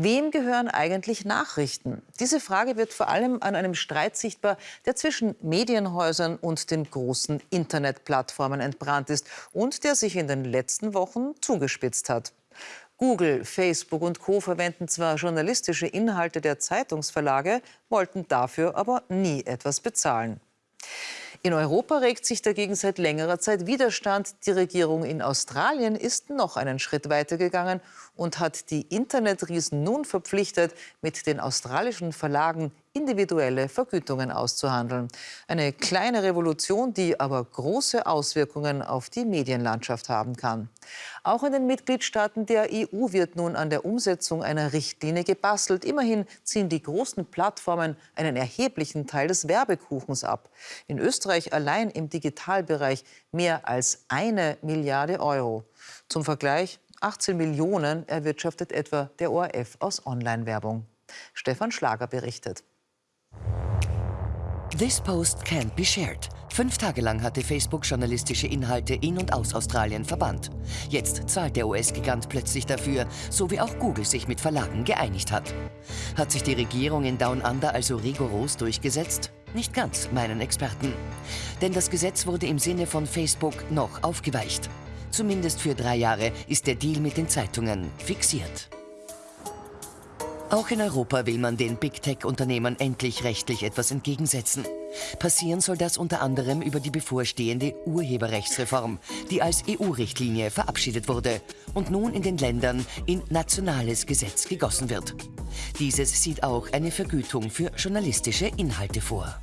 Wem gehören eigentlich Nachrichten? Diese Frage wird vor allem an einem Streit sichtbar, der zwischen Medienhäusern und den großen Internetplattformen entbrannt ist und der sich in den letzten Wochen zugespitzt hat. Google, Facebook und Co verwenden zwar journalistische Inhalte der Zeitungsverlage, wollten dafür aber nie etwas bezahlen. In Europa regt sich dagegen seit längerer Zeit Widerstand. Die Regierung in Australien ist noch einen Schritt weiter gegangen und hat die Internetriesen nun verpflichtet, mit den australischen Verlagen individuelle Vergütungen auszuhandeln. Eine kleine Revolution, die aber große Auswirkungen auf die Medienlandschaft haben kann. Auch in den Mitgliedstaaten der EU wird nun an der Umsetzung einer Richtlinie gebastelt. Immerhin ziehen die großen Plattformen einen erheblichen Teil des Werbekuchens ab. In Österreich allein im Digitalbereich mehr als eine Milliarde Euro. Zum Vergleich 18 Millionen erwirtschaftet etwa der ORF aus Online-Werbung. Stefan Schlager berichtet. This post can't be shared. Fünf Tage lang hatte Facebook journalistische Inhalte in und aus Australien verbannt. Jetzt zahlt der US-Gigant plötzlich dafür, so wie auch Google sich mit Verlagen geeinigt hat. Hat sich die Regierung in Down Under also rigoros durchgesetzt? Nicht ganz, meinen Experten. Denn das Gesetz wurde im Sinne von Facebook noch aufgeweicht. Zumindest für drei Jahre ist der Deal mit den Zeitungen fixiert. Auch in Europa will man den Big Tech-Unternehmen endlich rechtlich etwas entgegensetzen. Passieren soll das unter anderem über die bevorstehende Urheberrechtsreform, die als EU-Richtlinie verabschiedet wurde und nun in den Ländern in nationales Gesetz gegossen wird. Dieses sieht auch eine Vergütung für journalistische Inhalte vor.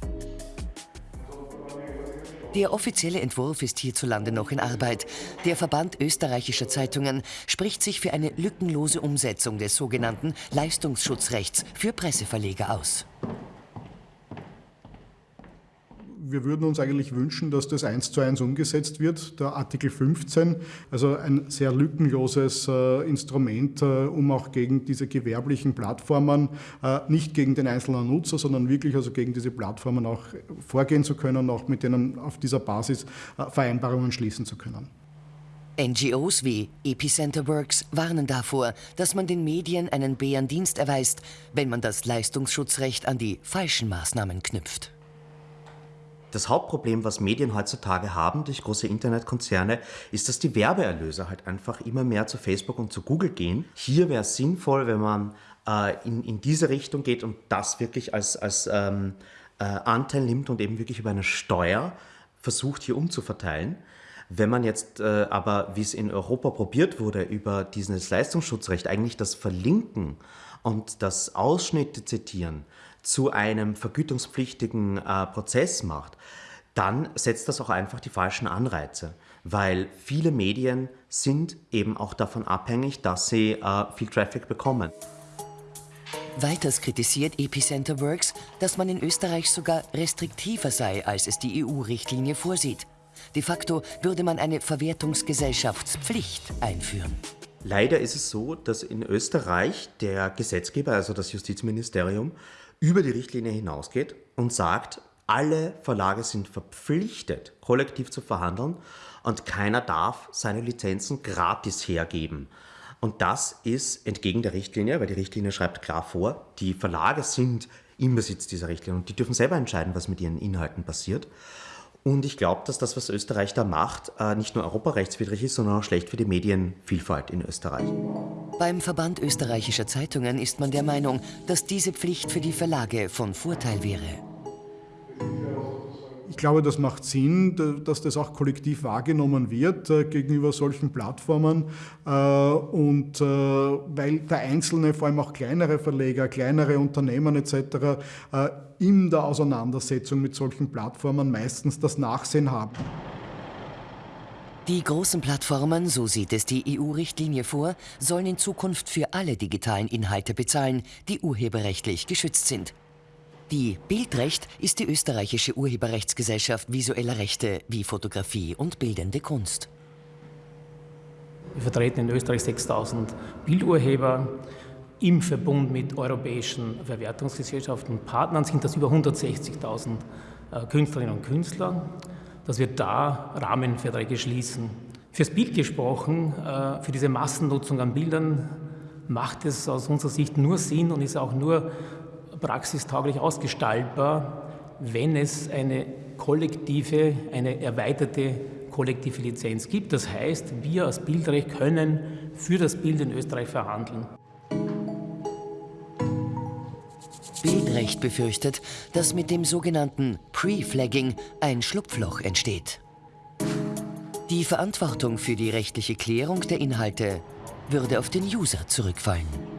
Der offizielle Entwurf ist hierzulande noch in Arbeit. Der Verband österreichischer Zeitungen spricht sich für eine lückenlose Umsetzung des sogenannten Leistungsschutzrechts für Presseverleger aus wir würden uns eigentlich wünschen, dass das eins zu eins umgesetzt wird, der Artikel 15, also ein sehr lückenloses äh, Instrument, äh, um auch gegen diese gewerblichen Plattformen, äh, nicht gegen den einzelnen Nutzer, sondern wirklich also gegen diese Plattformen auch vorgehen zu können und auch mit denen auf dieser Basis Vereinbarungen schließen zu können. NGOs wie Epicenter Works warnen davor, dass man den Medien einen Bärendienst erweist, wenn man das Leistungsschutzrecht an die falschen Maßnahmen knüpft. Das Hauptproblem, was Medien heutzutage haben durch große Internetkonzerne, ist, dass die Werbeerlöse halt einfach immer mehr zu Facebook und zu Google gehen. Hier wäre es sinnvoll, wenn man äh, in, in diese Richtung geht und das wirklich als, als ähm, äh, Anteil nimmt und eben wirklich über eine Steuer versucht, hier umzuverteilen. Wenn man jetzt äh, aber, wie es in Europa probiert wurde, über dieses Leistungsschutzrecht eigentlich das Verlinken und das Ausschnitte zitieren zu einem vergütungspflichtigen äh, Prozess macht, dann setzt das auch einfach die falschen Anreize, weil viele Medien sind eben auch davon abhängig, dass sie äh, viel Traffic bekommen. Weiters kritisiert Epicenter Works, dass man in Österreich sogar restriktiver sei, als es die EU-Richtlinie vorsieht. De facto würde man eine Verwertungsgesellschaftspflicht einführen. Leider ist es so, dass in Österreich der Gesetzgeber, also das Justizministerium, über die Richtlinie hinausgeht und sagt, alle Verlage sind verpflichtet, kollektiv zu verhandeln und keiner darf seine Lizenzen gratis hergeben. Und das ist entgegen der Richtlinie, weil die Richtlinie schreibt klar vor, die Verlage sind im Besitz dieser Richtlinie und die dürfen selber entscheiden, was mit ihren Inhalten passiert. Und ich glaube, dass das, was Österreich da macht, äh, nicht nur europarechtswidrig ist, sondern auch schlecht für die Medienvielfalt in Österreich. Beim Verband österreichischer Zeitungen ist man der Meinung, dass diese Pflicht für die Verlage von Vorteil wäre. Ich glaube, das macht Sinn, dass das auch kollektiv wahrgenommen wird äh, gegenüber solchen Plattformen. Äh, und äh, weil der Einzelne, vor allem auch kleinere Verleger, kleinere Unternehmen etc., in der Auseinandersetzung mit solchen Plattformen meistens das Nachsehen haben. Die großen Plattformen, so sieht es die EU-Richtlinie vor, sollen in Zukunft für alle digitalen Inhalte bezahlen, die urheberrechtlich geschützt sind. Die Bildrecht ist die österreichische Urheberrechtsgesellschaft visueller Rechte wie Fotografie und bildende Kunst. Wir vertreten in Österreich 6000 Bildurheber. Im Verbund mit europäischen Verwertungsgesellschaften und Partnern sind das über 160.000 äh, Künstlerinnen und Künstler, dass wir da Rahmenverträge schließen. Fürs Bild gesprochen, äh, für diese Massennutzung an Bildern macht es aus unserer Sicht nur Sinn und ist auch nur praxistauglich ausgestaltbar, wenn es eine kollektive, eine erweiterte kollektive Lizenz gibt. Das heißt, wir als Bildrecht können für das Bild in Österreich verhandeln. Bildrecht befürchtet, dass mit dem sogenannten Pre-Flagging ein Schlupfloch entsteht. Die Verantwortung für die rechtliche Klärung der Inhalte würde auf den User zurückfallen.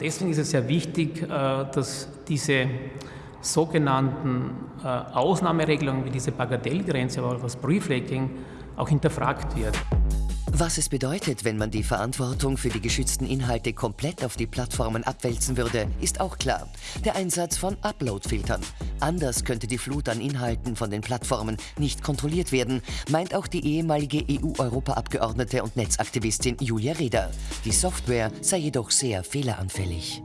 Deswegen ist es sehr wichtig, äh, dass diese sogenannten äh, Ausnahmeregelungen wie diese Bagatellgrenze, aber auch das Pre-Flagging auch hinterfragt wird. Was es bedeutet, wenn man die Verantwortung für die geschützten Inhalte komplett auf die Plattformen abwälzen würde, ist auch klar. Der Einsatz von Upload-Filtern. Anders könnte die Flut an Inhalten von den Plattformen nicht kontrolliert werden, meint auch die ehemalige EU-Europaabgeordnete und Netzaktivistin Julia Reda. Die Software sei jedoch sehr fehleranfällig.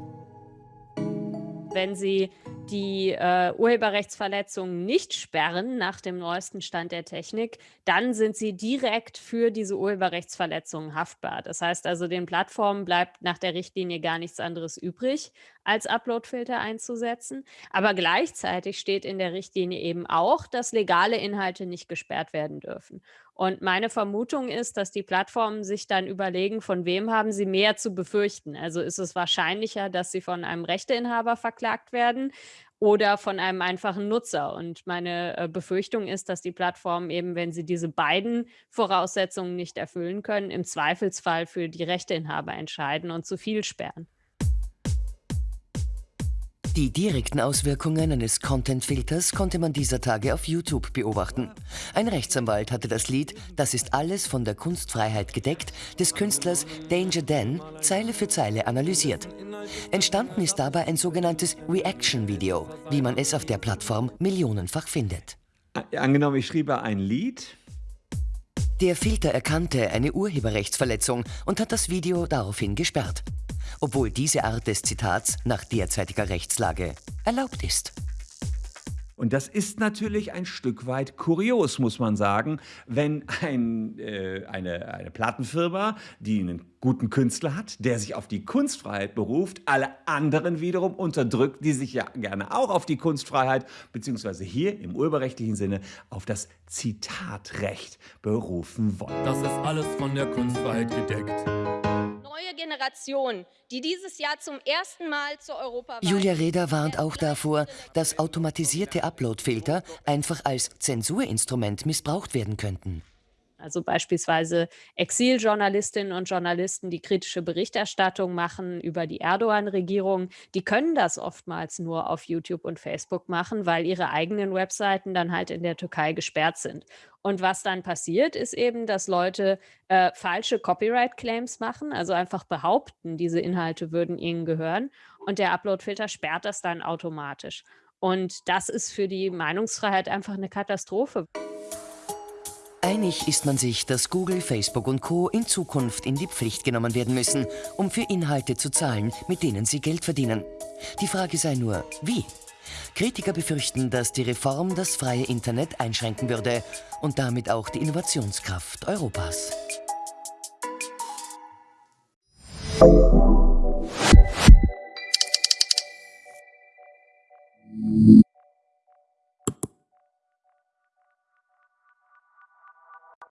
Wenn Sie die äh, Urheberrechtsverletzungen nicht sperren nach dem neuesten Stand der Technik, dann sind sie direkt für diese Urheberrechtsverletzungen haftbar. Das heißt also, den Plattformen bleibt nach der Richtlinie gar nichts anderes übrig, als Uploadfilter einzusetzen. Aber gleichzeitig steht in der Richtlinie eben auch, dass legale Inhalte nicht gesperrt werden dürfen. Und meine Vermutung ist, dass die Plattformen sich dann überlegen, von wem haben sie mehr zu befürchten. Also ist es wahrscheinlicher, dass sie von einem Rechteinhaber verklagt werden oder von einem einfachen Nutzer. Und meine äh, Befürchtung ist, dass die Plattformen eben, wenn sie diese beiden Voraussetzungen nicht erfüllen können, im Zweifelsfall für die Rechteinhaber entscheiden und zu viel sperren. Die direkten Auswirkungen eines Content-Filters konnte man dieser Tage auf YouTube beobachten. Ein Rechtsanwalt hatte das Lied Das ist alles von der Kunstfreiheit gedeckt des Künstlers Danger Dan Zeile für Zeile analysiert. Entstanden ist dabei ein sogenanntes Reaction-Video, wie man es auf der Plattform millionenfach findet. Angenommen, ich schriebe ein Lied. Der Filter erkannte eine Urheberrechtsverletzung und hat das Video daraufhin gesperrt obwohl diese Art des Zitats nach derzeitiger Rechtslage erlaubt ist. Und das ist natürlich ein Stück weit kurios, muss man sagen, wenn ein, äh, eine, eine Plattenfirma, die einen guten Künstler hat, der sich auf die Kunstfreiheit beruft, alle anderen wiederum unterdrückt, die sich ja gerne auch auf die Kunstfreiheit, beziehungsweise hier im urheberrechtlichen Sinne auf das Zitatrecht berufen wollen. Das ist alles von der Kunstfreiheit gedeckt Generation, die dieses Jahr zum ersten Mal zur Europawahl... Julia Reda warnt auch davor, dass automatisierte Uploadfilter einfach als Zensurinstrument missbraucht werden könnten. Also beispielsweise Exiljournalistinnen und Journalisten, die kritische Berichterstattung machen über die Erdogan-Regierung, die können das oftmals nur auf YouTube und Facebook machen, weil ihre eigenen Webseiten dann halt in der Türkei gesperrt sind. Und was dann passiert, ist eben, dass Leute äh, falsche Copyright-Claims machen, also einfach behaupten, diese Inhalte würden ihnen gehören. Und der Uploadfilter sperrt das dann automatisch. Und das ist für die Meinungsfreiheit einfach eine Katastrophe. Einig ist man sich, dass Google, Facebook und Co. in Zukunft in die Pflicht genommen werden müssen, um für Inhalte zu zahlen, mit denen sie Geld verdienen. Die Frage sei nur, wie? Kritiker befürchten, dass die Reform das freie Internet einschränken würde und damit auch die Innovationskraft Europas.